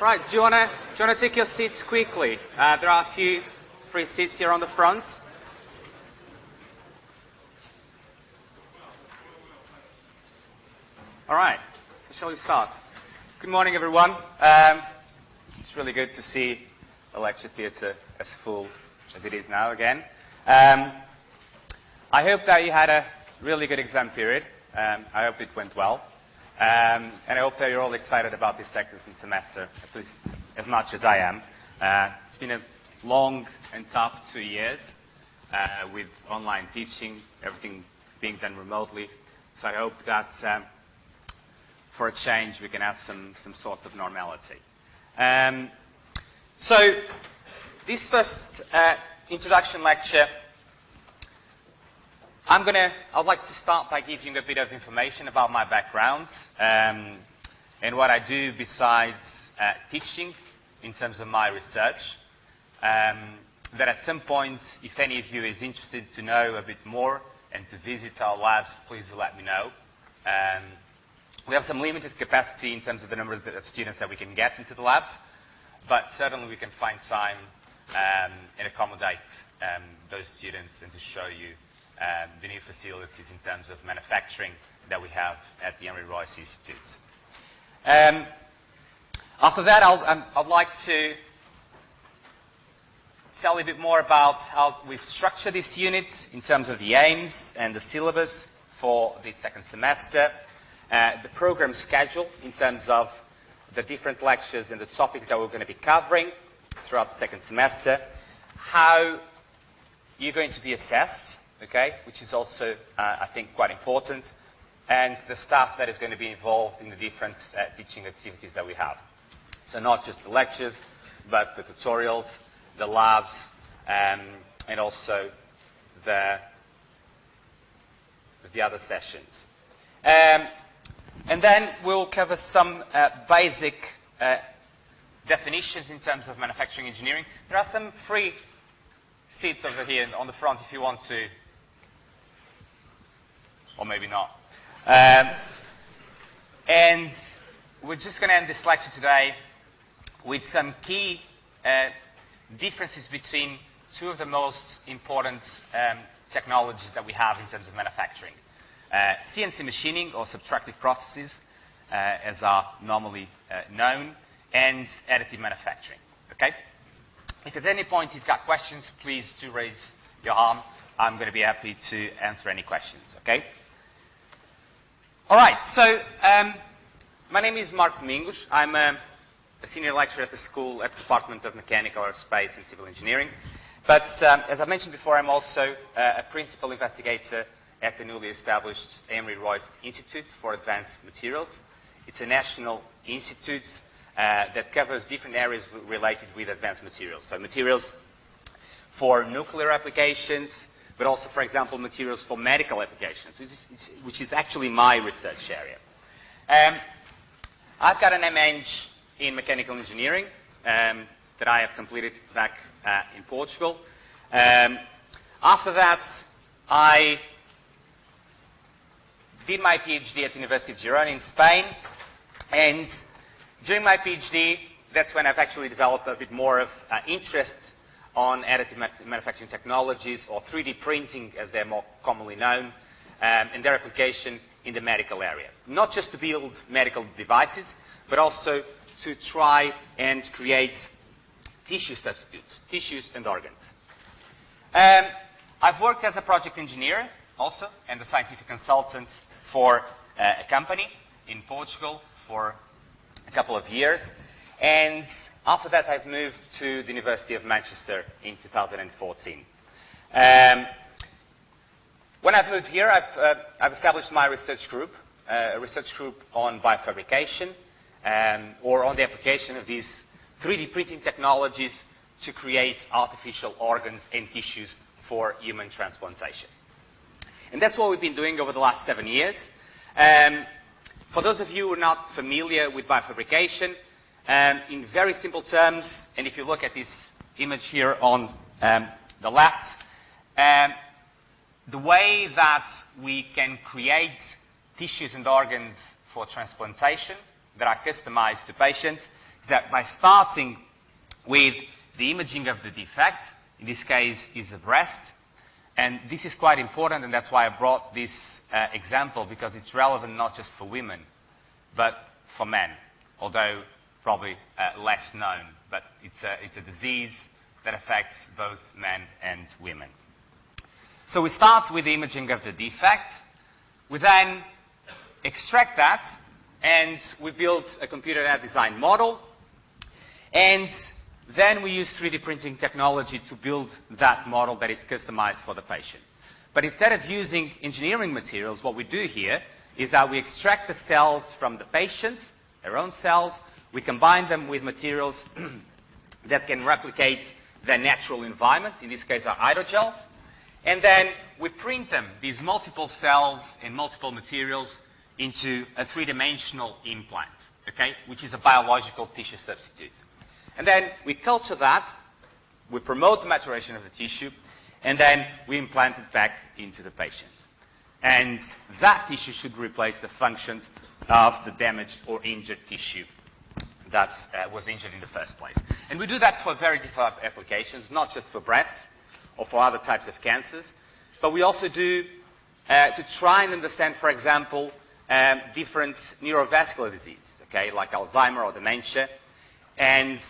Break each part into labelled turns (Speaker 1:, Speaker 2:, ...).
Speaker 1: Right, do you want to you take your seats quickly? Uh, there are a few free seats here on the front. All right, so shall we start? Good morning, everyone. Um, it's really good to see the lecture theatre as full as it is now again. Um, I hope that you had a really good exam period. Um, I hope it went well. Um, and I hope that you're all excited about this second semester, at least as much as I am. Uh, it's been a long and tough two years uh, with online teaching, everything being done remotely. So I hope that um, for a change we can have some, some sort of normality. Um, so this first uh, introduction lecture, I'm gonna, I'd like to start by giving a bit of information about my background um, and what I do besides uh, teaching in terms of my research. Um, that at some point, if any of you is interested to know a bit more and to visit our labs, please do let me know. Um, we have some limited capacity in terms of the number of students that we can get into the labs, but certainly we can find time um, and accommodate um, those students and to show you um, the new facilities in terms of manufacturing that we have at the Henry Royce Institute. Um, after that, I'll, um, I'd like to tell you a bit more about how we've structured this unit in terms of the aims and the syllabus for the second semester, uh, the program schedule in terms of the different lectures and the topics that we're going to be covering throughout the second semester, how you're going to be assessed, okay, which is also, uh, I think, quite important, and the staff that is going to be involved in the different uh, teaching activities that we have. So not just the lectures, but the tutorials, the labs, um, and also the, the other sessions. Um, and then we'll cover some uh, basic uh, definitions in terms of manufacturing engineering. There are some free seats over here on the front if you want to, or maybe not. Um, and we're just going to end this lecture today with some key uh, differences between two of the most important um, technologies that we have in terms of manufacturing. Uh, CNC machining, or subtractive processes, uh, as are normally uh, known, and additive manufacturing. Okay? If at any point you've got questions, please do raise your arm. I'm going to be happy to answer any questions. Okay? All right. So um, my name is Mark Domingos. I'm a, a, senior lecturer at the school at the Department of Mechanical Aerospace and Civil Engineering. But um, as I mentioned before, I'm also uh, a principal investigator at the newly established Henry Royce Institute for Advanced Materials. It's a national institute uh, that covers different areas related with advanced materials. So materials for nuclear applications, but also, for example, materials for medical applications, which is, which is actually my research area. Um, I've got an ME in mechanical engineering um, that I have completed back uh, in Portugal. Um, after that, I did my PhD at the University of Girona in Spain, and during my PhD, that's when I've actually developed a bit more of uh, interest on additive manufacturing technologies, or 3D printing, as they're more commonly known, um, and their application in the medical area. Not just to build medical devices, but also to try and create tissue substitutes, tissues and organs. Um, I've worked as a project engineer also, and a scientific consultant for uh, a company in Portugal for a couple of years. And after that, I've moved to the University of Manchester in 2014. Um, when I've moved here, I've, uh, I've established my research group, uh, a research group on biofabrication, um, or on the application of these 3D printing technologies to create artificial organs and tissues for human transplantation. And that's what we've been doing over the last seven years. Um, for those of you who are not familiar with biofabrication, um, in very simple terms, and if you look at this image here on um, the left, um, the way that we can create tissues and organs for transplantation that are customized to patients is that by starting with the imaging of the defect, in this case is the breast, and this is quite important, and that's why I brought this uh, example, because it's relevant not just for women, but for men, although probably uh, less known. But it's a, it's a disease that affects both men and women. So we start with the imaging of the defect. We then extract that, and we build a computer design model. And then we use 3D printing technology to build that model that is customized for the patient. But instead of using engineering materials, what we do here is that we extract the cells from the patients, their own cells, we combine them with materials that can replicate their natural environment, in this case are hydrogels, and then we print them, these multiple cells and multiple materials, into a three-dimensional implant, okay, which is a biological tissue substitute. And then we culture that, we promote the maturation of the tissue, and then we implant it back into the patient. And that tissue should replace the functions of the damaged or injured tissue that uh, was injured in the first place. And we do that for very different applications, not just for breast or for other types of cancers, but we also do uh, to try and understand, for example, um, different neurovascular diseases, okay, like Alzheimer or dementia. And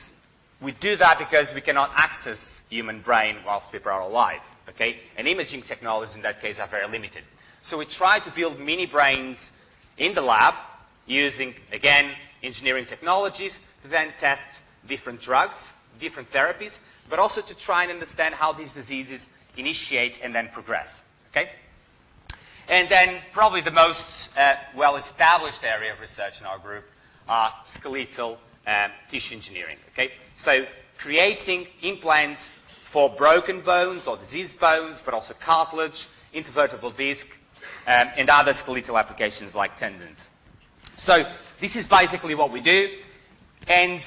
Speaker 1: we do that because we cannot access human brain whilst people are alive, okay? And imaging technologies in that case are very limited. So we try to build mini brains in the lab using, again, engineering technologies to then test different drugs, different therapies, but also to try and understand how these diseases initiate and then progress. Okay? And then probably the most uh, well-established area of research in our group are skeletal um, tissue engineering. Okay? So creating implants for broken bones or diseased bones, but also cartilage, intervertebral disc, um, and other skeletal applications like tendons. So this is basically what we do, and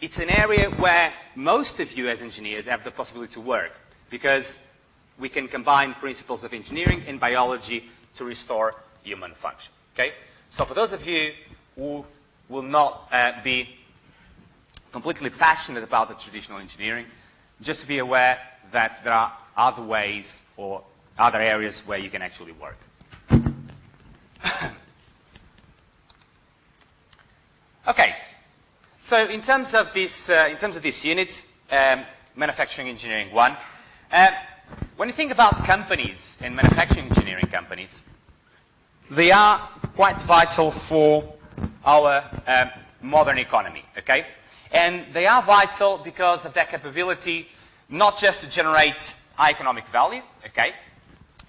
Speaker 1: it's an area where most of you as engineers have the possibility to work, because we can combine principles of engineering and biology to restore human function. Okay? So for those of you who will not uh, be completely passionate about the traditional engineering, just be aware that there are other ways or other areas where you can actually work. Okay. So in terms of this, uh, in terms of this unit, um, manufacturing engineering one, uh, when you think about companies and manufacturing engineering companies, they are quite vital for our um, modern economy, okay? And they are vital because of their capability not just to generate high economic value, okay,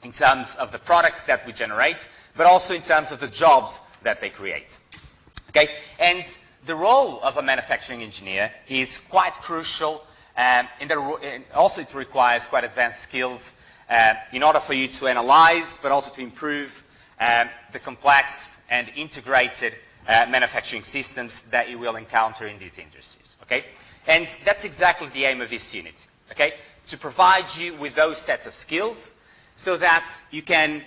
Speaker 1: in terms of the products that we generate, but also in terms of the jobs that they create. Okay? And the role of a manufacturing engineer is quite crucial um, also it requires quite advanced skills uh, in order for you to analyze but also to improve um, the complex and integrated uh, manufacturing systems that you will encounter in these industries. Okay? And that's exactly the aim of this unit. Okay? To provide you with those sets of skills so that you can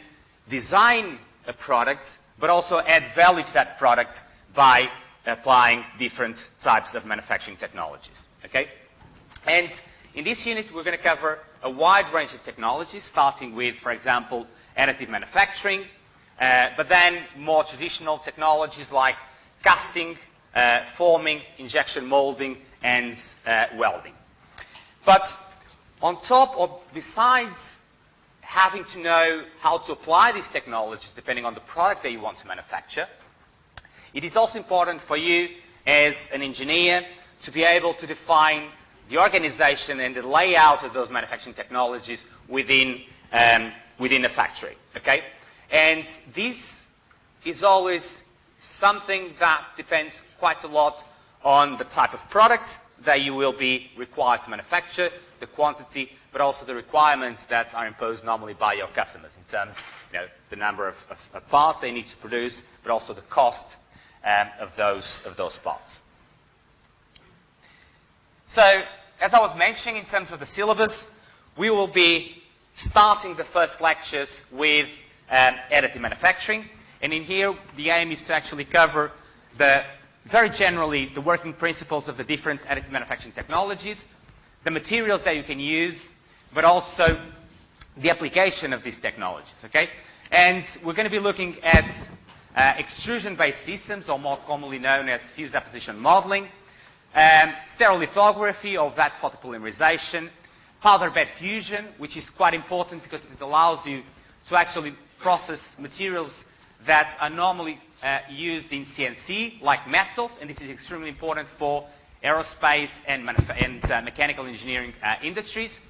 Speaker 1: design a product but also add value to that product by applying different types of manufacturing technologies. Okay? And in this unit, we're going to cover a wide range of technologies, starting with, for example, additive manufacturing, uh, but then more traditional technologies like casting, uh, forming, injection molding, and uh, welding. But on top or besides having to know how to apply these technologies depending on the product that you want to manufacture, it is also important for you as an engineer to be able to define the organization and the layout of those manufacturing technologies within, um, within a factory, okay? And this is always something that depends quite a lot on the type of product that you will be required to manufacture, the quantity, but also the requirements that are imposed normally by your customers in terms of you know, the number of, of, of parts they need to produce, but also the cost um, of, those, of those spots. So, as I was mentioning in terms of the syllabus, we will be starting the first lectures with um, additive manufacturing. And in here, the aim is to actually cover the very generally, the working principles of the different additive manufacturing technologies, the materials that you can use, but also the application of these technologies, okay? And we're going to be looking at uh, extrusion-based systems, or more commonly known as fused deposition modeling, um, stereolithography or vat photopolymerization, powder bed fusion, which is quite important because it allows you to actually process materials that are normally uh, used in CNC, like metals, and this is extremely important for aerospace and, and uh, mechanical engineering uh, industries.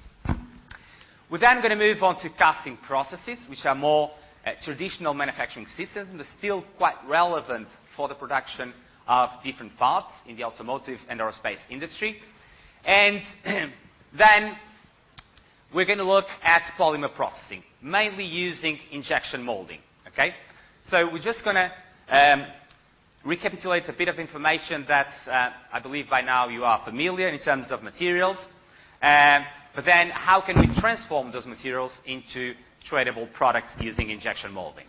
Speaker 1: We're then going to move on to casting processes, which are more uh, traditional manufacturing systems, but still quite relevant for the production of different parts in the automotive and aerospace industry. And then we're going to look at polymer processing, mainly using injection molding, okay? So we're just going to um, recapitulate a bit of information that uh, I believe by now you are familiar in terms of materials. Um, but then how can we transform those materials into tradable products using injection molding?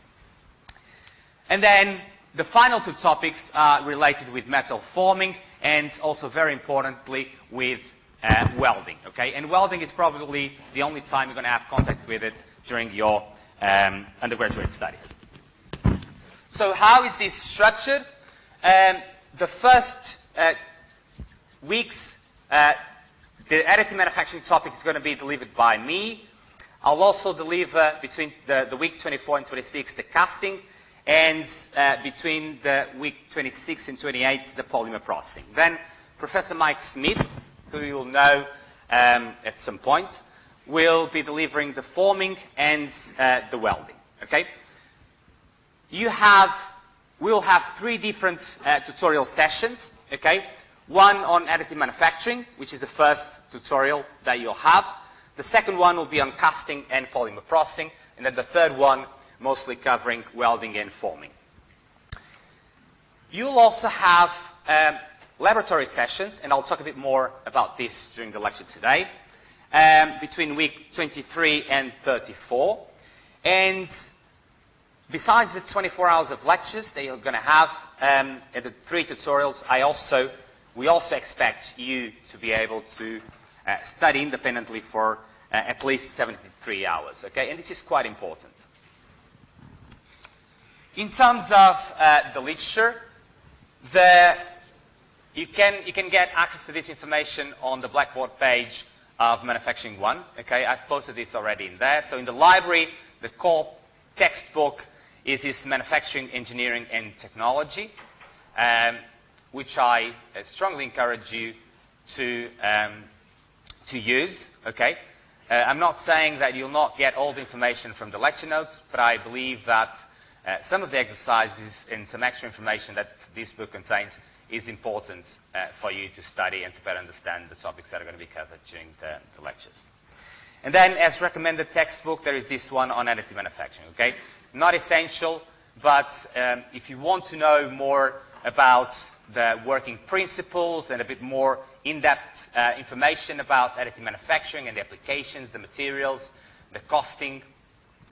Speaker 1: And then the final two topics are related with metal forming and also very importantly with uh, welding. Okay? And welding is probably the only time you're going to have contact with it during your um, undergraduate studies. So how is this structured? Um, the first uh, weeks uh, the additive manufacturing topic is going to be delivered by me. I'll also deliver between the, the week 24 and 26 the casting, and uh, between the week 26 and 28 the polymer processing. Then Professor Mike Smith, who you will know um, at some point, will be delivering the forming and uh, the welding. Okay? You have, we'll have three different uh, tutorial sessions. Okay? One on additive manufacturing, which is the first tutorial that you'll have. The second one will be on casting and polymer processing. And then the third one, mostly covering welding and forming. You'll also have um, laboratory sessions, and I'll talk a bit more about this during the lecture today, um, between week 23 and 34. And besides the 24 hours of lectures that you're going to have um, the three tutorials, I also we also expect you to be able to study independently for uh, at least 73 hours, okay? And this is quite important. In terms of uh, the literature, the, you, can, you can get access to this information on the Blackboard page of Manufacturing 1, okay? I've posted this already in there. So in the library, the core textbook is this Manufacturing, Engineering, and Technology. Um, which I uh, strongly encourage you to, um, to use, okay? Uh, I'm not saying that you'll not get all the information from the lecture notes, but I believe that uh, some of the exercises and some extra information that this book contains is important uh, for you to study and to better understand the topics that are going to be covered during the, the lectures. And then, as recommended textbook, there is this one on additive manufacturing, okay? Not essential, but um, if you want to know more about the working principles and a bit more in-depth uh, information about additive manufacturing and the applications, the materials, the costing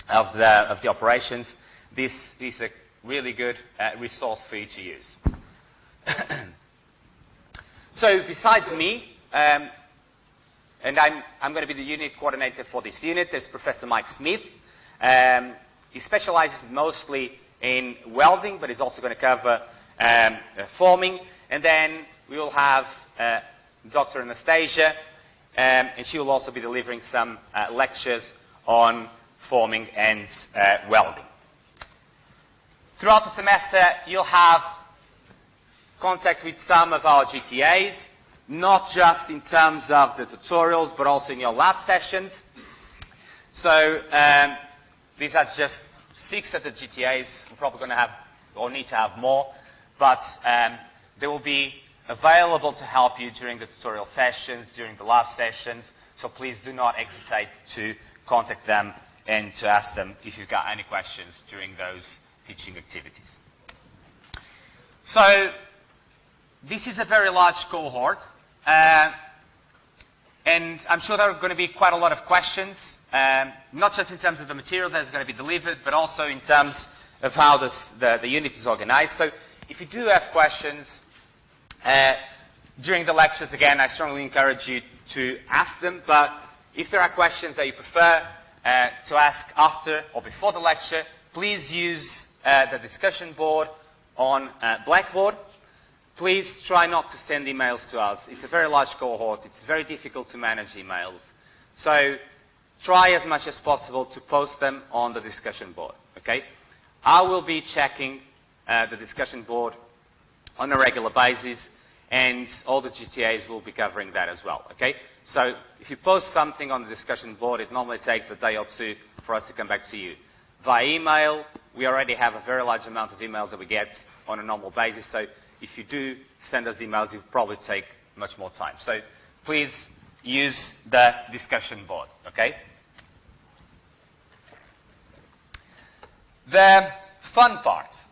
Speaker 1: of the, of the operations. This is a really good uh, resource for you to use. so besides me, um, and I'm, I'm going to be the unit coordinator for this unit, there's Professor Mike Smith. Um, he specializes mostly in welding, but he's also going to cover um, uh, forming. And then we will have uh, Dr. Anastasia, um, and she will also be delivering some uh, lectures on forming and uh, welding. Throughout the semester, you'll have contact with some of our GTAs, not just in terms of the tutorials, but also in your lab sessions. So um, these are just six of the GTAs. We're probably going to have, or need to have more but um, they will be available to help you during the tutorial sessions, during the lab sessions, so please do not hesitate to contact them and to ask them if you've got any questions during those teaching activities. So this is a very large cohort, uh, and I'm sure there are going to be quite a lot of questions, um, not just in terms of the material that is going to be delivered, but also in terms of how this, the, the unit is organized. So if you do have questions, Uh, during the lectures, again, I strongly encourage you to ask them, but if there are questions that you prefer uh, to ask after or before the lecture, please use uh, the discussion board on uh, Blackboard. Please try not to send emails to us. It's a very large cohort. It's very difficult to manage emails. So try as much as possible to post them on the discussion board, okay? I will be checking uh, the discussion board on a regular basis and all the GTAs will be covering that as well, okay? So if you post something on the discussion board, it normally takes a day or two for us to come back to you. Via email, we already have a very large amount of emails that we get on a normal basis, so if you do send us emails, it will probably take much more time. So please use the discussion board, okay? The fun part,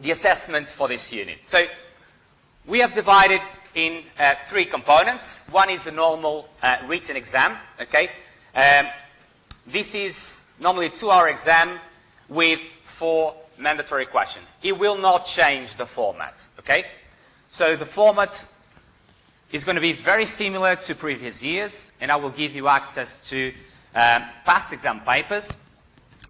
Speaker 1: the assessments for this unit. So we have divided in uh, three components. One is the normal uh, written exam, okay? Um, this is normally a two-hour exam with four mandatory questions. It will not change the format, okay? So the format is going to be very similar to previous years, and I will give you access to um, past exam papers.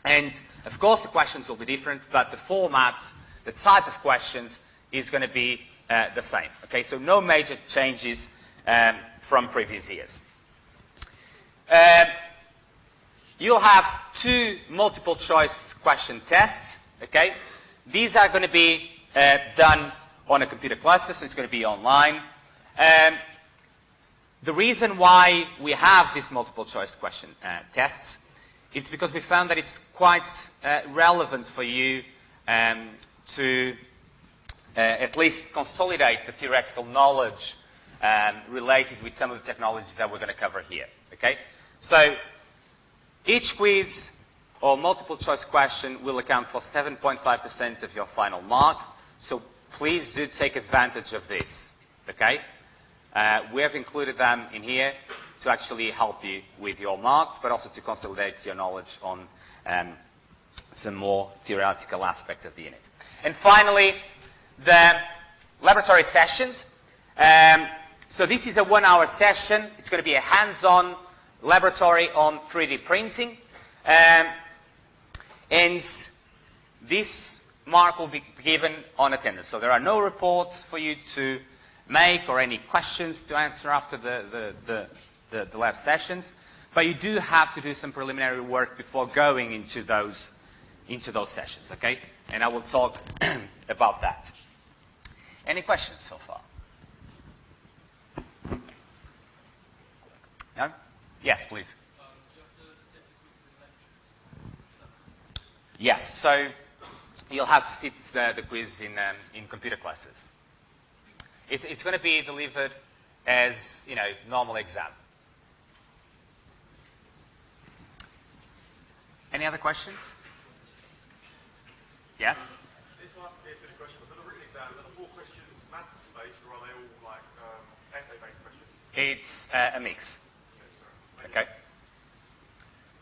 Speaker 1: And of course, the questions will be different, but the format, the type of questions is going to be uh, the same. Okay, so no major changes um, from previous years. Uh, you'll have two multiple choice question tests. Okay, these are going to be uh, done on a computer cluster, so it's going to be online. Um, the reason why we have these multiple choice question uh, tests is because we found that it's quite uh, relevant for you um, to uh, at least consolidate the theoretical knowledge um, related with some of the technologies that we're going to cover here. Okay? So each quiz or multiple choice question will account for 7.5% of your final mark. So please do take advantage of this. Okay? Uh, we have included them in here to actually help you with your marks, but also to consolidate your knowledge on um, some more theoretical aspects of the unit. And finally, the laboratory sessions. Um, so this is a one-hour session. It's going to be a hands-on laboratory on 3D printing. Um, and this mark will be given on attendance. So there are no reports for you to make or any questions to answer after the, the, the, the, the lab sessions. But you do have to do some preliminary work before going into those, into those sessions, okay? And I will talk about that. Any questions so far? No? Yes, please. Yes, so you'll have to sit the, the quiz in, um, in computer classes. It's, it's going to be delivered as, you know, normal exam. Any other questions? Yes? It's uh, a mix. Okay.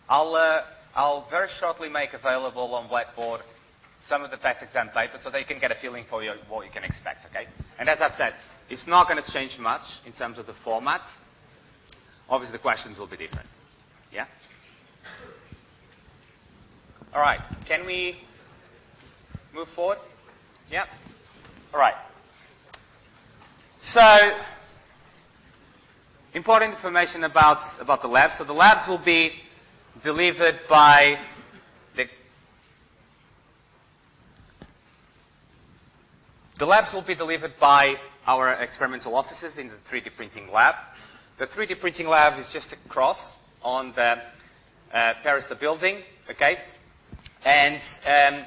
Speaker 1: I'll, uh, I'll very shortly make available on Blackboard some of the past exam papers so that you can get a feeling for your, what you can expect, okay? And as I've said, it's not going to change much in terms of the format. Obviously, the questions will be different. Yeah? All right. Can we move forward? Yeah? All right. So, important information about, about the labs. So the labs will be delivered by the, the labs will be delivered by our experimental offices in the 3D printing lab. The 3D printing lab is just across on the uh, Pariser building, okay? And um,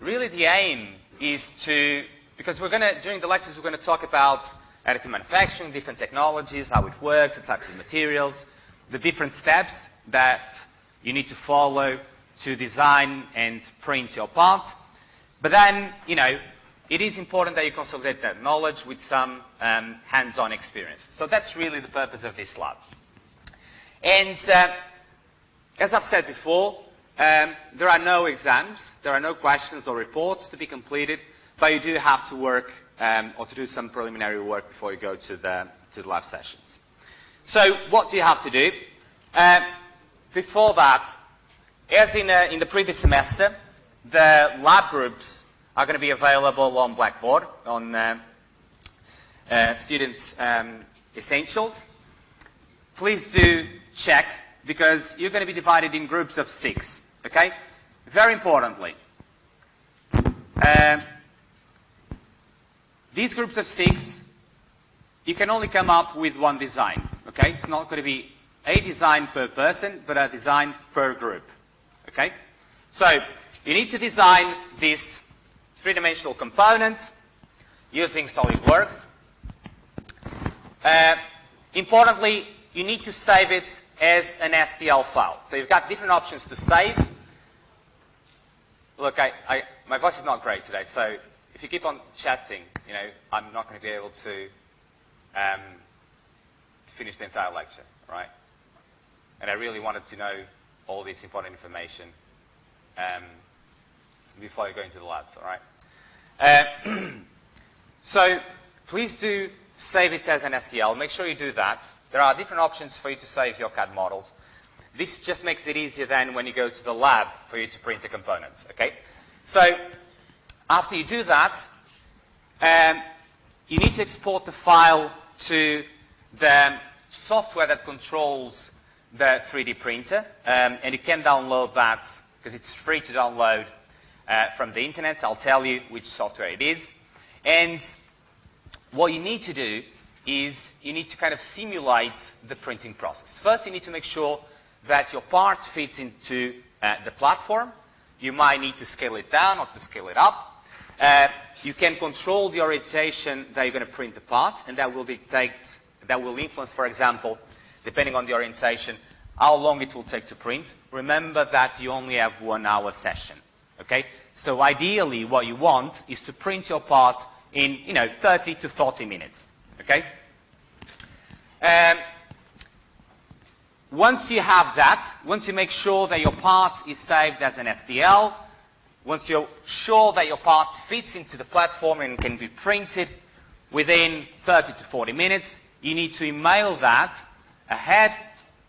Speaker 1: really the aim is to, because we're going to, during the lectures, we're going to talk about additive manufacturing, different technologies, how it works, the types of materials, the different steps that you need to follow to design and print your parts. But then, you know, it is important that you consolidate that knowledge with some um, hands-on experience. So that's really the purpose of this lab. And uh, as I've said before, um, there are no exams, there are no questions or reports to be completed, but you do have to work um, or to do some preliminary work before you go to the, to the lab sessions. So what do you have to do? Uh, before that, as in, uh, in the previous semester, the lab groups are going to be available on Blackboard, on uh, uh, Students um, Essentials. Please do check, because you're going to be divided in groups of six, okay? Very importantly, um, these groups of six, you can only come up with one design, okay? It's not going to be a design per person, but a design per group, okay? So, you need to design these three-dimensional components using SolidWorks. Uh, importantly, you need to save it as an STL file. So you've got different options to save. Look, I, I, my voice is not great today, so if you keep on chatting, you know, I'm not going to be able to, um, to finish the entire lecture, right? And I really wanted to know all this important information um, before I go into the labs, all right? Uh, so please do save it as an STL. Make sure you do that. There are different options for you to save your CAD models. This just makes it easier then when you go to the lab for you to print the components, okay? So after you do that, um, you need to export the file to the software that controls the 3D printer, um, and you can download that because it's free to download uh, from the internet. I'll tell you which software it is. And what you need to do is you need to kind of simulate the printing process. First, you need to make sure that your part fits into uh, the platform. You might need to scale it down or to scale it up. Uh, you can control the orientation that you're going to print the part, and that will dictate, that will influence, for example, depending on the orientation, how long it will take to print. Remember that you only have one hour session, okay? So ideally, what you want is to print your part in, you know, 30 to 40 minutes, okay? Um, once you have that, once you make sure that your part is saved as an STL, once you're sure that your part fits into the platform and can be printed within 30 to 40 minutes, you need to email that ahead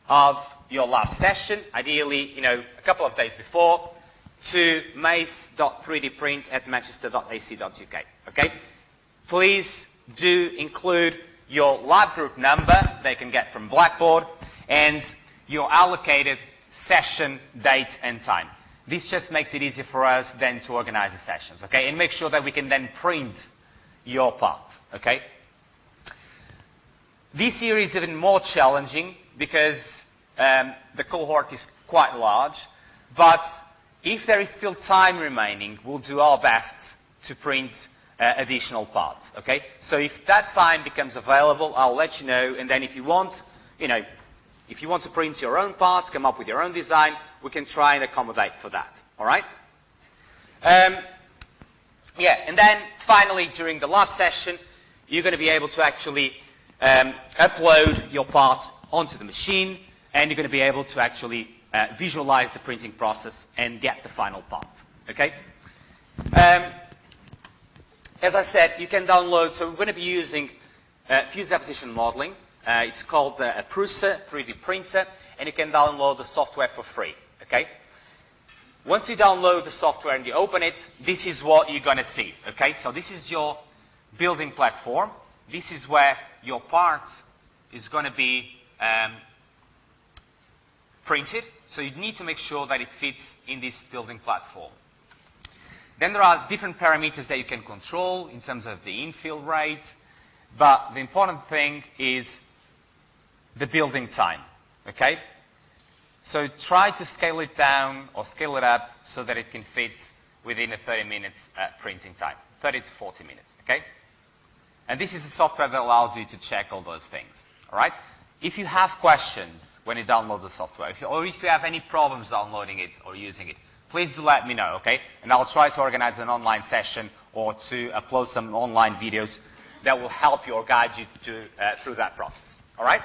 Speaker 1: of your last session, ideally, you know, a couple of days before, to mace.3dprint at manchester.ac.uk, okay? Please do include your lab group number they can get from Blackboard and your allocated session date and time. This just makes it easier for us then to organize the sessions, okay? And make sure that we can then print your parts, okay? This year is even more challenging because um, the cohort is quite large, but if there is still time remaining, we'll do our best to print uh, additional parts, okay? So if that time becomes available, I'll let you know, and then if you want, you know, if you want to print your own parts, come up with your own design, we can try and accommodate for that, all right? Um, yeah, and then finally, during the lab session, you're going to be able to actually um, upload your parts onto the machine, and you're going to be able to actually uh, visualize the printing process and get the final part, okay? Um, as I said, you can download, so we're going to be using uh, fused deposition modeling. Uh, it's called uh, a Prusa 3D printer, and you can download the software for free, okay? Once you download the software and you open it, this is what you're going to see, okay? So this is your building platform. This is where your parts is going to be um, printed. So you need to make sure that it fits in this building platform. Then there are different parameters that you can control in terms of the infill rate, but the important thing is the building time, okay? So try to scale it down or scale it up so that it can fit within a 30 minutes uh, printing time, 30 to 40 minutes, okay? And this is the software that allows you to check all those things, all right? If you have questions when you download the software, if you, or if you have any problems downloading it or using it, please do let me know, okay? And I'll try to organize an online session or to upload some online videos that will help you or guide you to, uh, through that process, all right?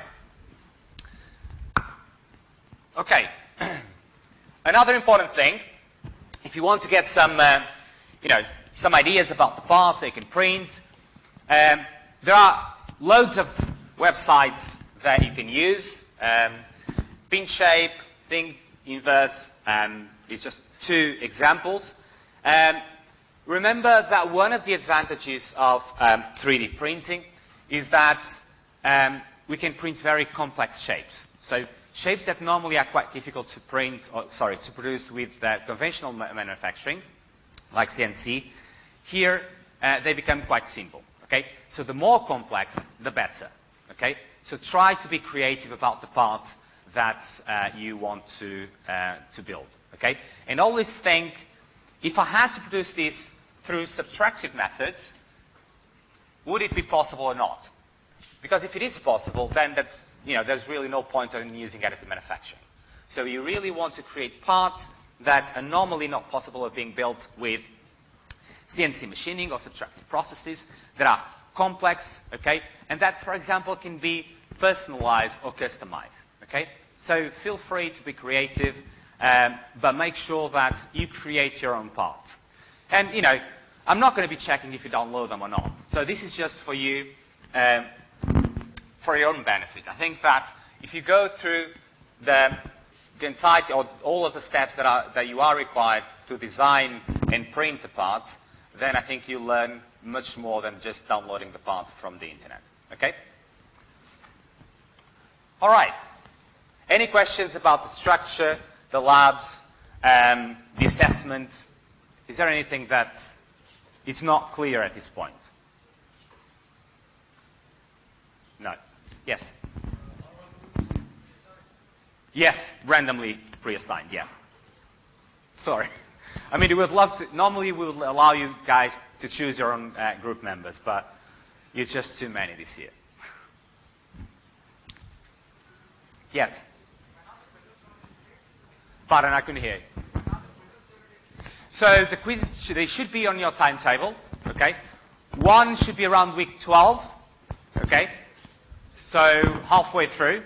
Speaker 1: Okay. Another important thing, if you want to get some, uh, you know, some ideas about the parts they can print, Um, there are loads of websites that you can use. Um, PinShape, Think Inverse, um, is just two examples. Um, remember that one of the advantages of 3D um, printing is that um, we can print very complex shapes. So shapes that normally are quite difficult to print, or sorry, to produce with uh, conventional ma manufacturing, like CNC, here uh, they become quite simple. Okay, so the more complex, the better. Okay, so try to be creative about the parts that uh, you want to uh, to build. Okay, and always think, if I had to produce this through subtractive methods, would it be possible or not? Because if it is possible, then that's, you know, there's really no point in using additive manufacturing. So you really want to create parts that are normally not possible of being built with CNC machining or subtractive processes that are complex, okay? And that, for example, can be personalized or customized, okay? So feel free to be creative, um, but make sure that you create your own parts. And, you know, I'm not going to be checking if you download them or not. So this is just for you um, for your own benefit. I think that if you go through the, the entirety or all of the steps that, are, that you are required to design and print the parts, then I think you learn much more than just downloading the part from the internet. Okay? All right. Any questions about the structure, the labs, um, the assessment? Is there anything that is not clear at this point? No. Yes. Yes, randomly pre-assigned, yeah. Sorry. I mean, we would love to, normally we would allow you guys to choose your own uh, group members, but you're just too many this year. Yes? Pardon, I couldn't hear you. So the quizzes, they should be on your timetable, okay? One should be around week 12, okay? So halfway through,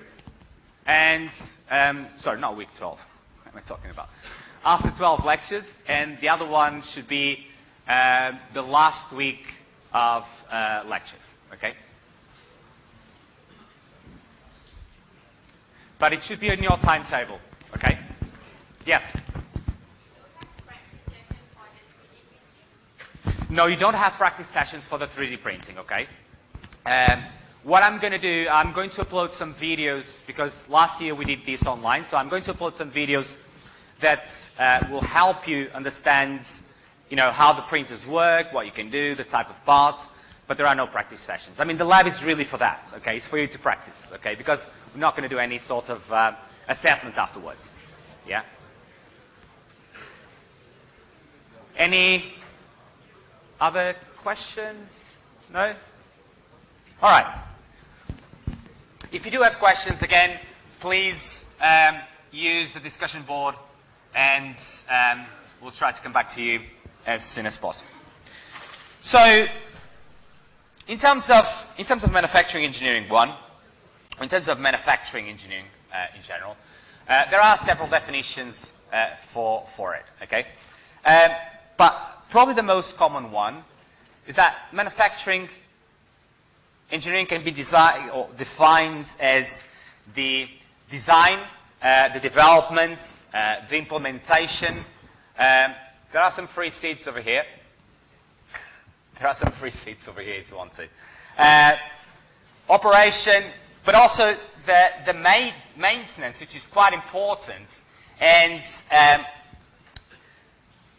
Speaker 1: and, um, sorry, not week 12. What am I talking about? After 12 lectures, and the other one should be uh, the last week of uh, lectures, okay? But it should be in your timetable, okay? Yes? No, you don't have practice sessions for the 3D printing, okay? Um, what I'm going to do, I'm going to upload some videos because last year we did this online. So I'm going to upload some videos that uh, will help you understand, you know, how the printers work, what you can do, the type of parts. But there are no practice sessions. I mean, the lab is really for that, okay? It's for you to practice, okay? Because we're not going to do any sort of uh, assessment afterwards, yeah? Any other questions? No? All right. If you do have questions, again, please um, use the discussion board and um, we'll try to come back to you as soon as possible. So, in terms of, in terms of manufacturing engineering one, in terms of manufacturing engineering uh, in general, uh, there are several definitions uh, for, for it, okay? Um, but probably the most common one is that manufacturing engineering can be or defined as the design, uh, the development, uh, the implementation. Um, there are some free seats over here. there are some free seats over here if you want to. Uh, operation, but also the, the ma maintenance, which is quite important, and um,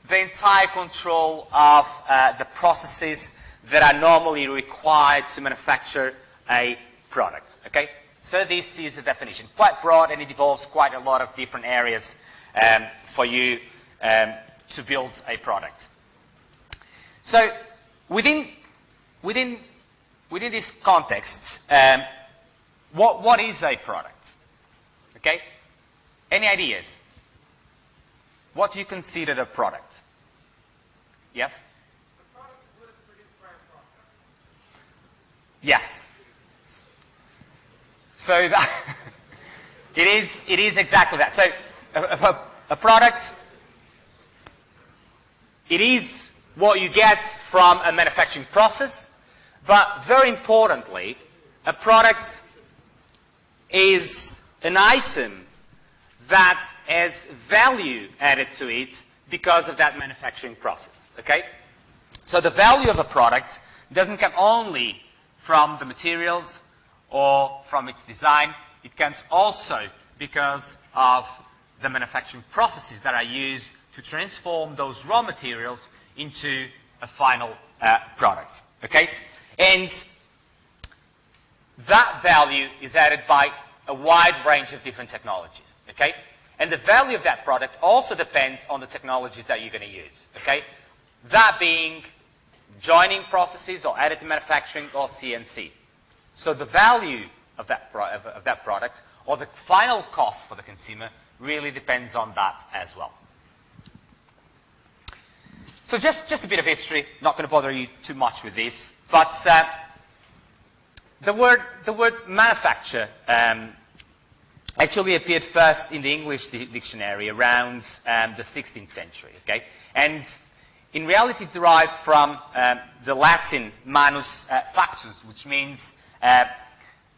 Speaker 1: the entire control of uh, the processes that are normally required to manufacture a product. Okay? So this is a definition. Quite broad and it involves quite a lot of different areas um, for you um, to build a product. So within, within, within this context, um, what, what is a product? Okay? Any ideas? What do you consider a product? Yes? Yes. So that it is it is exactly that. So a, a, a product it is what you get from a manufacturing process. But very importantly, a product is an item that has value added to it because of that manufacturing process, okay? So the value of a product doesn't come only from the materials or from its design, it comes also because of the manufacturing processes that are used to transform those raw materials into a final uh, product, okay? And that value is added by a wide range of different technologies, okay? And the value of that product also depends on the technologies that you're going to use, okay? That being joining processes or additive manufacturing or CNC. So the value of that, of, that product or the final cost for the consumer really depends on that as well. So just, just a bit of history, not going to bother you too much with this, but uh, the, word, the word manufacture um, actually appeared first in the English dictionary around um, the 16th century, okay? And in reality it's derived from um, the Latin manus uh, factus, which means uh,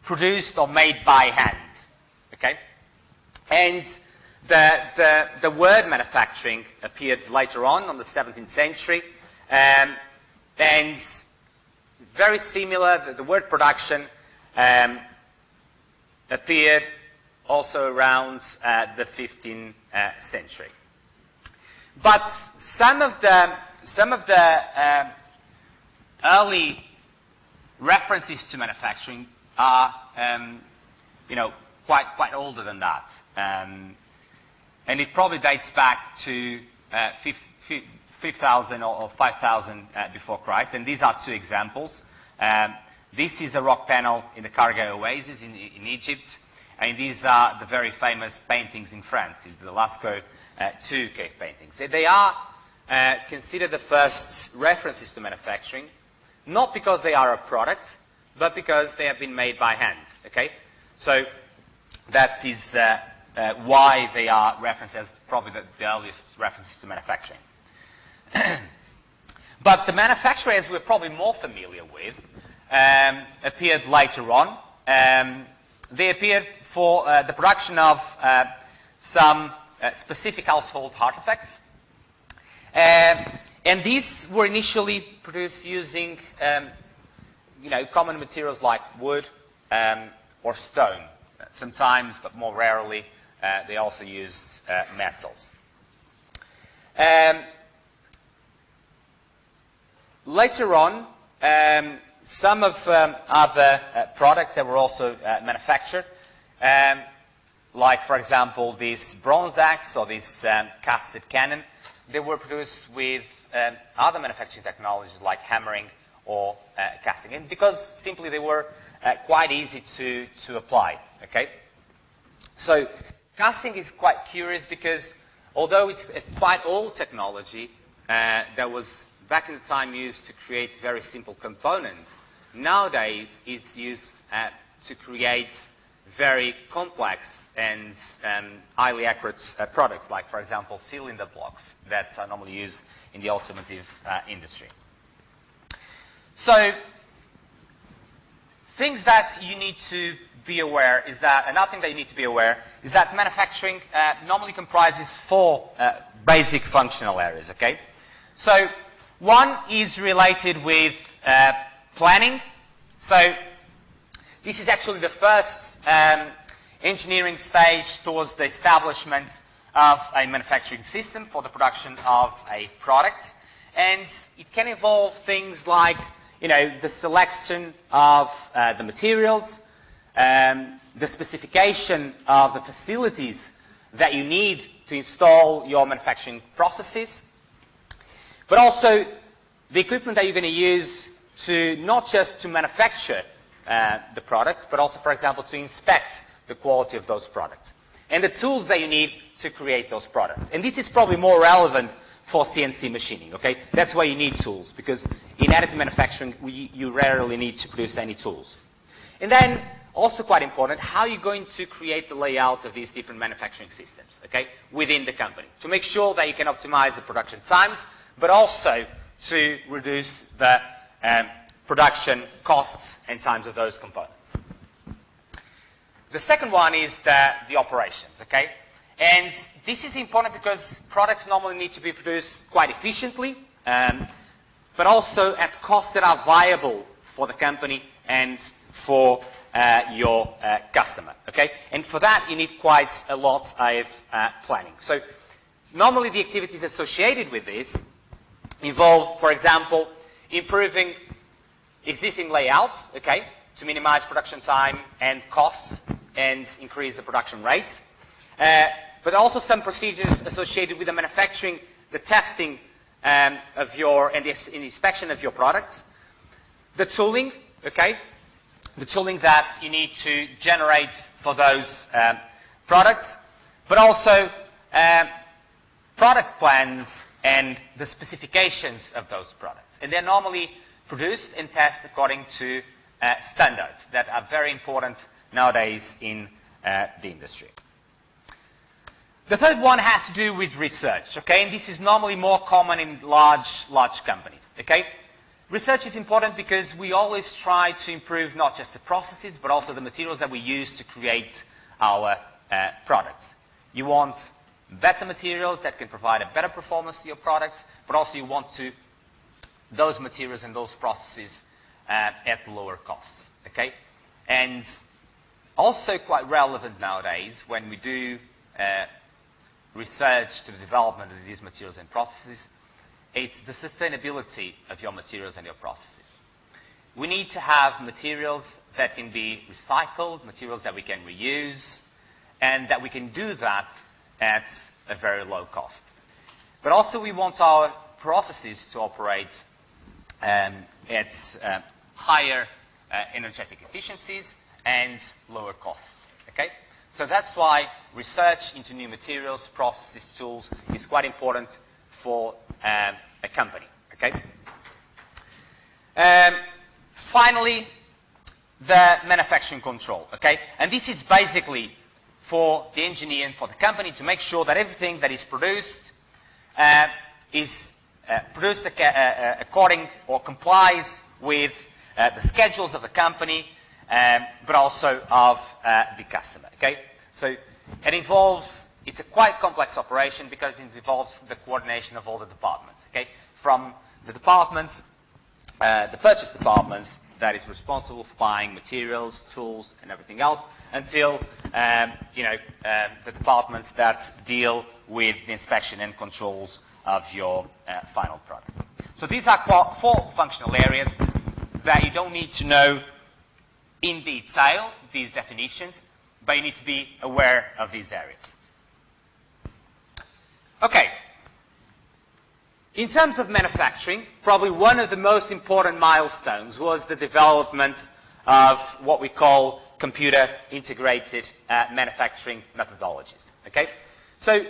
Speaker 1: produced or made by hands, okay? And the, the, the, word manufacturing appeared later on, on the 17th century, um, and very similar, the, the word production um, appeared also around uh, the 15th uh, century. But some of the, some of the uh, early references to manufacturing are, um, you know, quite, quite older than that. Um, and it probably dates back to uh, 5,000 or 5,000 uh, before Christ. And these are two examples. Um, this is a rock panel in the Kharga Oasis in, in Egypt. And these are the very famous paintings in France, it's the Lascaux uh, 2 cave paintings. They are uh, considered the first references to manufacturing, not because they are a product, but because they have been made by hand, okay? So that is uh, uh, why they are referenced as probably the, the earliest references to manufacturing. but the manufacturers we're probably more familiar with um, appeared later on. Um, they appeared for uh, the production of uh, some specific household artifacts. Um, and these were initially produced using um, you know, common materials like wood um, or stone. Sometimes, but more rarely, uh, they also used uh, metals. Um, later on, um, some of um, other uh, products that were also uh, manufactured, um, like, for example, this bronze axe or this um, casted cannon, they were produced with um, other manufacturing technologies like hammering or uh, casting, and because simply they were uh, quite easy to, to apply, okay? So casting is quite curious because although it's a quite old technology uh, that was back in the time used to create very simple components, nowadays it's used uh, to create very complex and um, highly accurate uh, products, like, for example, cylinder blocks that are normally used in the automotive uh, industry. So, things that you need to be aware is that, another thing that you need to be aware is that manufacturing uh, normally comprises four uh, basic functional areas, okay? So, one is related with uh, planning. So, this is actually the first um, engineering stage towards the establishment of a manufacturing system for the production of a product. And it can involve things like, you know, the selection of uh, the materials, um, the specification of the facilities that you need to install your manufacturing processes, but also the equipment that you're going to use to not just to manufacture uh, the products, but also, for example, to inspect the quality of those products. And the tools that you need to create those products. And this is probably more relevant for CNC machining, okay? That's why you need tools, because in additive manufacturing, we, you rarely need to produce any tools. And then, also quite important, how you're going to create the layouts of these different manufacturing systems, okay, within the company, to make sure that you can optimize the production times, but also to reduce the um, production costs and times of those components. The second one is the, the operations, okay? And this is important because products normally need to be produced quite efficiently, um, but also at costs that are viable for the company and for uh, your uh, customer, okay? And for that, you need quite a lot of uh, planning. So normally the activities associated with this involve, for example, improving existing layouts, okay, to minimize production time and costs and increase the production rate. Uh, but also some procedures associated with the manufacturing, the testing um, of your, and the inspection of your products. The tooling, okay, the tooling that you need to generate for those um, products, but also um, product plans and the specifications of those products. And they're normally produced and tested according to uh, standards that are very important nowadays in uh, the industry. The third one has to do with research, okay? And this is normally more common in large, large companies, okay? Research is important because we always try to improve not just the processes, but also the materials that we use to create our uh, products. You want better materials that can provide a better performance to your products, but also you want to those materials and those processes uh, at lower costs, okay? And also quite relevant nowadays when we do uh, research to the development of these materials and processes, it's the sustainability of your materials and your processes. We need to have materials that can be recycled, materials that we can reuse, and that we can do that at a very low cost. But also we want our processes to operate um, at uh, higher uh, energetic efficiencies and lower costs. Okay? So that's why research into new materials, processes, tools is quite important for um, a company. Okay? Um, finally, the manufacturing control. Okay? And this is basically for the engineer and for the company to make sure that everything that is produced uh, is uh, produced uh, uh, according or complies with the schedules of the company, um, but also of the customer. Okay, so it involves it's a quite complex operation because it involves the coordination of all the departments. Okay, from the departments, the purchase departments that is responsible for buying materials, tools, and everything else, until um, you know um, the departments that deal with the inspection and controls of your uh, final product. So these are four functional areas that you don't need to know in detail, these definitions, but you need to be aware of these areas. Okay. In terms of manufacturing, probably one of the most important milestones was the development of what we call computer integrated uh, manufacturing methodologies. Okay? So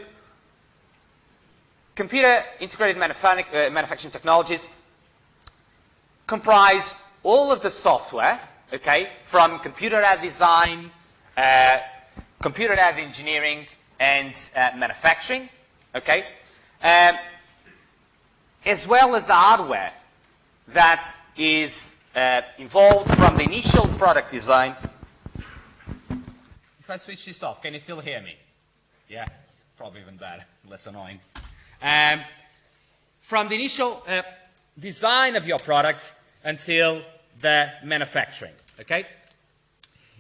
Speaker 1: computer integrated uh, manufacturing technologies comprise all of the software, okay, from computer-aided design, uh, computer-aided engineering, and uh, manufacturing, okay, um, as well as the hardware that is uh, involved from the initial product design. If I switch this off, can you still hear me? Yeah, probably even better, less annoying. Um, from the initial uh, design of your product until the manufacturing, okay?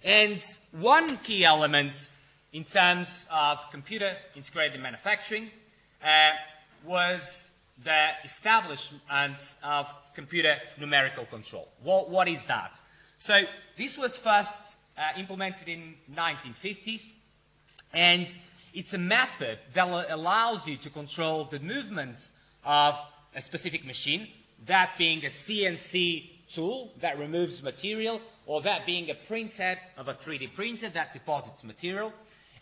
Speaker 1: And one key element in terms of computer integrated manufacturing uh, was the establishment of computer numerical control. What, what is that? So this was first uh, implemented in 1950s and it's a method that allows you to control the movements of a specific machine, that being a CNC tool that removes material, or that being a printhead of a 3D printer that deposits material.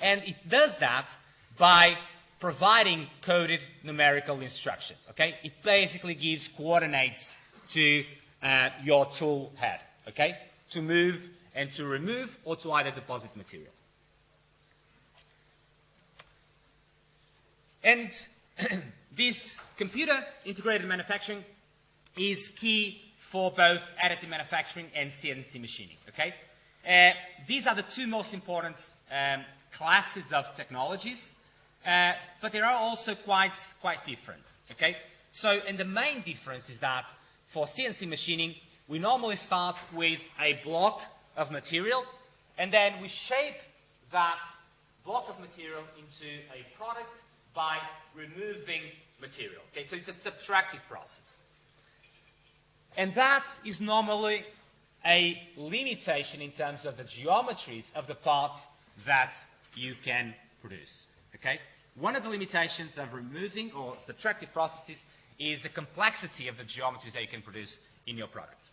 Speaker 1: And it does that by providing coded numerical instructions, okay? It basically gives coordinates to uh, your tool head, okay? To move and to remove or to either deposit material. And this computer integrated manufacturing is key for both additive manufacturing and CNC machining, okay? Uh, these are the two most important um, classes of technologies, uh, but they are also quite, quite different, okay? So, and the main difference is that for CNC machining, we normally start with a block of material, and then we shape that block of material into a product by removing material. Okay, so it's a subtractive process. And that is normally a limitation in terms of the geometries of the parts that you can produce. Okay? One of the limitations of removing or subtractive processes is the complexity of the geometries that you can produce in your products.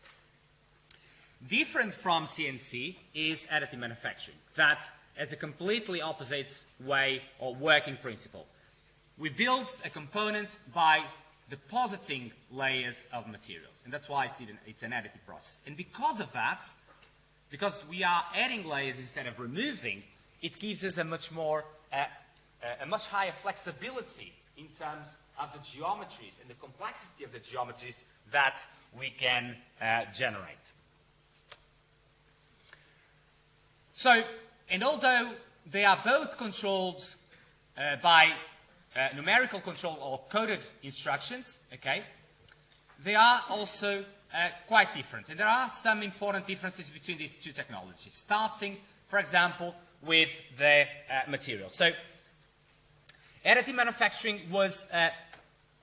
Speaker 1: Different from CNC is additive manufacturing. That as a completely opposite way or working principle. We build a component by depositing layers of materials, and that's why it's, it's an additive process. And because of that, because we are adding layers instead of removing, it gives us a much more, uh, a much higher flexibility in terms of the geometries and the complexity of the geometries that we can uh, generate. So, and although they are both controlled uh, by uh, numerical control or coded instructions, okay, they are also uh, quite different. And there are some important differences between these two technologies, starting, for example, with the uh, material. So, additive manufacturing was uh,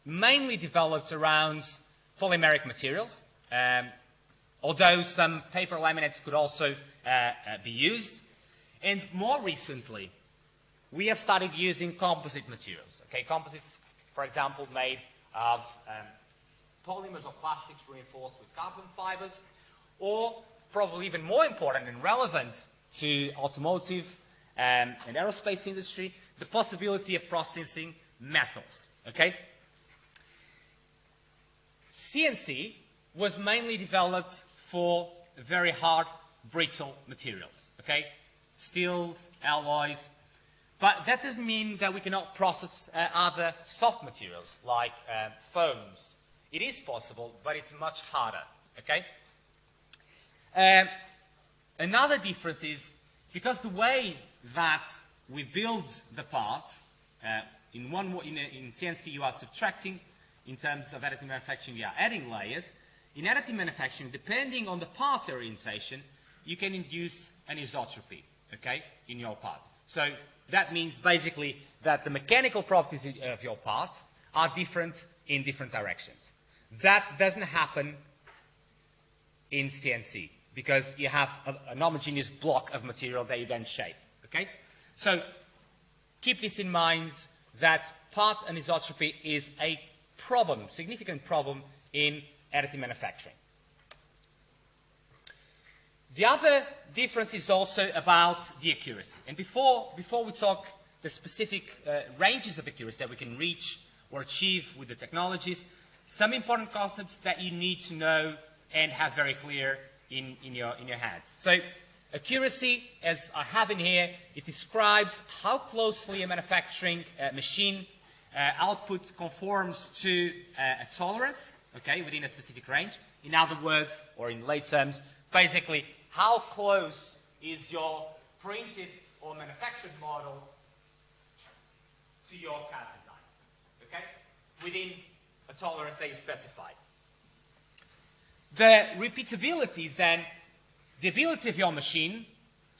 Speaker 1: mainly developed around polymeric materials, um, although some paper laminates could also uh, be used. And more recently, we have started using composite materials. Okay, composites, for example, made of um, polymers or plastics reinforced with carbon fibers, or probably even more important and relevant to automotive um, and aerospace industry, the possibility of processing metals. Okay? CNC was mainly developed for very hard, brittle materials. Okay? steels, alloys. But that doesn't mean that we cannot process uh, other soft materials like uh, foams. It is possible, but it's much harder, okay? Um, another difference is because the way that we build the parts, uh, in, one, in, in CNC you are subtracting, in terms of additive manufacturing you are adding layers. In additive manufacturing, depending on the part orientation, you can induce anisotropy okay, in your parts. So that means basically that the mechanical properties of your parts are different in different directions. That doesn't happen in CNC because you have a, an homogeneous block of material that you then shape, okay? So keep this in mind that part anisotropy is a problem, significant problem in additive manufacturing. The other difference is also about the accuracy. And before, before we talk the specific uh, ranges of accuracy that we can reach or achieve with the technologies, some important concepts that you need to know and have very clear in, in, your, in your heads. So accuracy, as I have in here, it describes how closely a manufacturing uh, machine uh, output conforms to uh, a tolerance, okay, within a specific range. In other words, or in lay terms, basically how close is your printed or manufactured model to your CAD design, okay? Within a tolerance that you specified. The repeatability is then the ability of your machine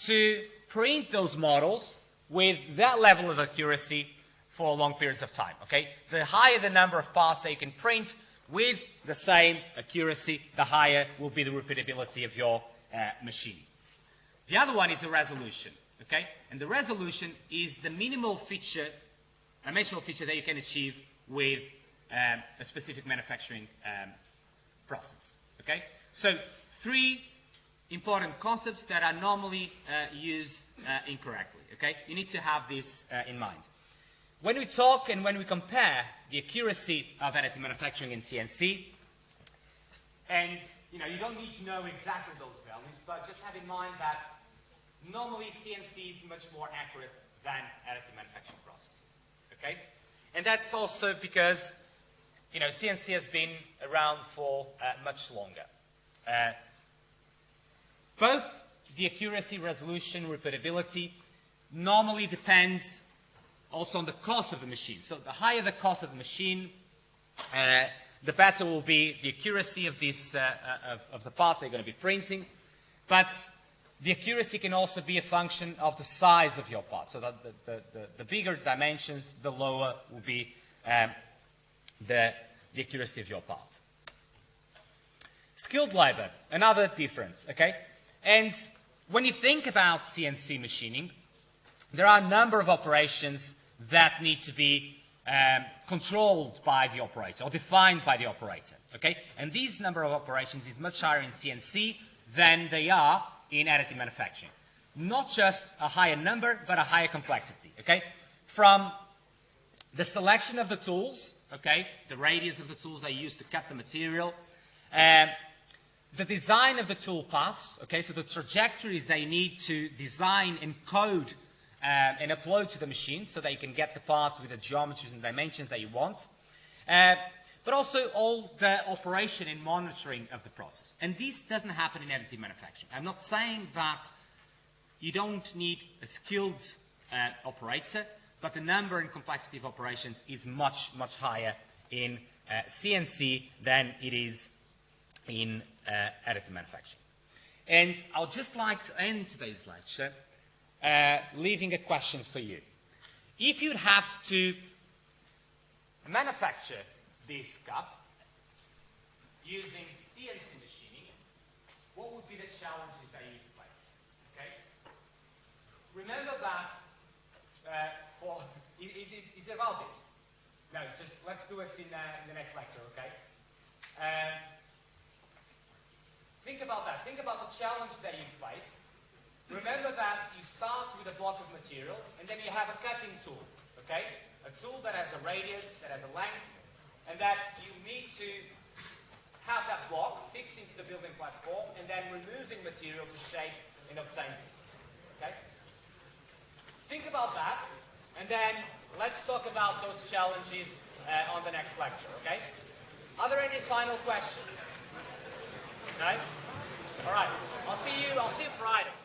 Speaker 1: to print those models with that level of accuracy for long periods of time, okay? The higher the number of parts that you can print with the same accuracy, the higher will be the repeatability of your uh, machine. The other one is the resolution, okay? And the resolution is the minimal feature, dimensional feature that you can achieve with um, a specific manufacturing um, process, okay? So three important concepts that are normally uh, used uh, incorrectly, okay? You need to have this uh, in mind. When we talk and when we compare the accuracy of additive manufacturing in CNC, and you know, you don't need to know exactly those values, but just have in mind that normally CNC is much more accurate than additive manufacturing processes. Okay? And that's also because, you know, CNC has been around for uh, much longer. Uh, both the accuracy, resolution, repeatability normally depends also on the cost of the machine. So the higher the cost of the machine, uh, the better will be the accuracy of, this, uh, uh of, of, the parts that you're going to be printing. But the accuracy can also be a function of the size of your part. So the, the, the, the bigger dimensions, the lower will be um, the, the accuracy of your parts. Skilled labor, another difference, okay? And when you think about CNC machining, there are a number of operations that need to be um, controlled by the operator or defined by the operator, okay? And these number of operations is much higher in CNC than they are in additive manufacturing. Not just a higher number, but a higher complexity, okay? From the selection of the tools, okay, the radius of the tools I use to cut the material, um, the design of the tool paths, okay, so the trajectories they need to design and code um, and upload to the machine so that you can get the parts with the geometries and dimensions that you want. Uh, but also all the operation and monitoring of the process. And this doesn't happen in additive manufacturing. I'm not saying that you don't need a skilled uh, operator, but the number and complexity of operations is much, much higher in uh, CNC than it is in uh, additive manufacturing. And I'll just like to end today's lecture uh, leaving a question for you. If you'd have to manufacture this cup using CNC machining, what would be the challenges that you face? Okay? Remember that uh, for is, is it about this? No, just let's do it in, uh, in the next lecture, okay? Um, think about that. Think about the challenge that you face. Remember that you start with a block of material, and then you have a cutting tool, okay? A tool that has a radius, that has a length, and that you need to have that block fixed into the building platform and then removing material to shape and obtain this. Okay? Think about that and then let's talk about those challenges uh, on the next lecture, okay? Are there any final questions? No? All right. I'll see you, I'll see you Friday.